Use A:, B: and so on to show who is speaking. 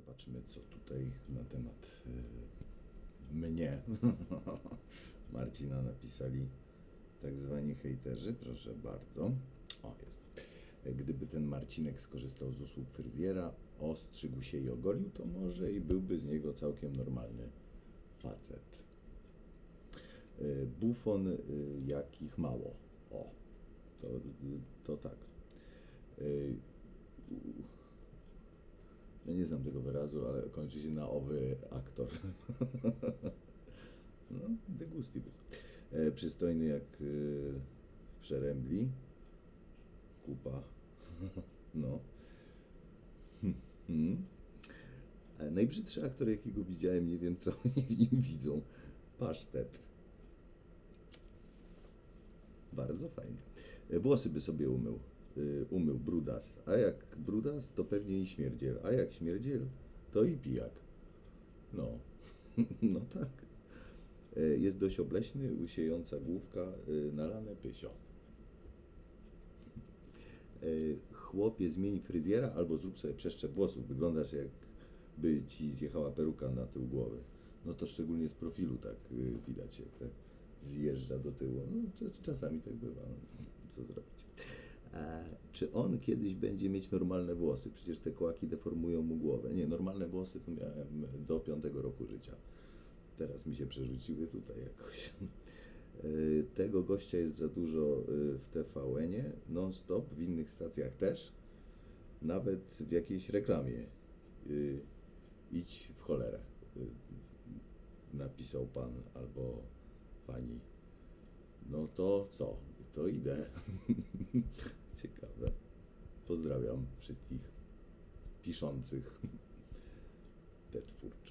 A: Zobaczmy, co tutaj na temat y, mnie, Marcina, napisali tak zwani hejterzy. Proszę bardzo. O, jest. Gdyby ten Marcinek skorzystał z usług fryzjera, ostrzygł się i ogolił, to może i byłby z niego całkiem normalny facet. Y, Bufon, y, jakich mało. O, to, to tak. Ja nie znam tego wyrazu, ale kończy się na owy aktor. No, de gustibus. E, Przystojny jak y, w przerębli. Kupa. No. Hmm. A Najbrzydszy aktor, jakiego widziałem, nie wiem co oni w nim widzą. Pasztet. Bardzo fajnie. E, Włosy by sobie umył. Y, Umył brudas. A jak brudas, to pewnie i śmierdziel. A jak śmierdziel, to i pijak. No. No tak. E, Jest dość obleśny, usiejąca główka, y, nalane pysio. E, Chłopie, zmień fryzjera albo zrób sobie przeszczep włosów. Wyglądasz jakby ci zjechała peruka na tył głowy. No to szczególnie z profilu tak y, widać, jak tak zjeżdża do tyłu. No, cz- czasami tak bywa. No, co zrobić? Czy on kiedyś będzie mieć normalne włosy? Przecież te kołaki deformują mu głowę. Nie, normalne włosy to miałem do piątego roku życia. Teraz mi się przerzuciły tutaj jakoś. Y, Tego gościa jest za dużo y, w TVN-ie, non-stop, w innych stacjach też, nawet w jakiejś reklamie. Y, Idź w cholerę, napisał pan albo pani. No to co? To idę. Ciekawe. Pozdrawiam wszystkich piszących tę twórczość.